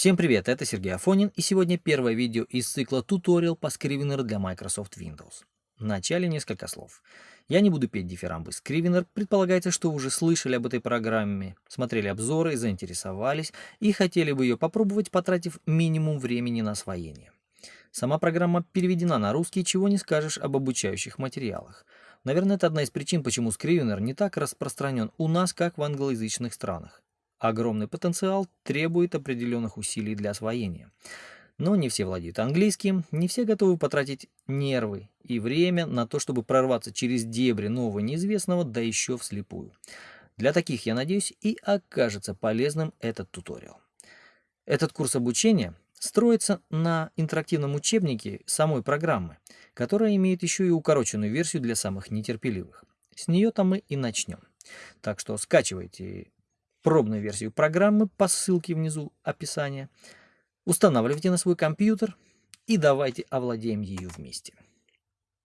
Всем привет, это Сергей Афонин и сегодня первое видео из цикла туториал по Scrivener для Microsoft Windows. В начале несколько слов. Я не буду петь дифирамбы. Scrivener предполагается, что вы уже слышали об этой программе, смотрели обзоры, заинтересовались и хотели бы ее попробовать, потратив минимум времени на освоение. Сама программа переведена на русский, чего не скажешь об обучающих материалах. Наверное, это одна из причин, почему Scrivener не так распространен у нас, как в англоязычных странах. Огромный потенциал требует определенных усилий для освоения. Но не все владеют английским, не все готовы потратить нервы и время на то, чтобы прорваться через дебри нового неизвестного, да еще вслепую. Для таких, я надеюсь, и окажется полезным этот туториал. Этот курс обучения строится на интерактивном учебнике самой программы, которая имеет еще и укороченную версию для самых нетерпеливых. С нее-то мы и начнем. Так что скачивайте пробную версию программы по ссылке внизу описания, устанавливайте на свой компьютер и давайте овладеем ее вместе.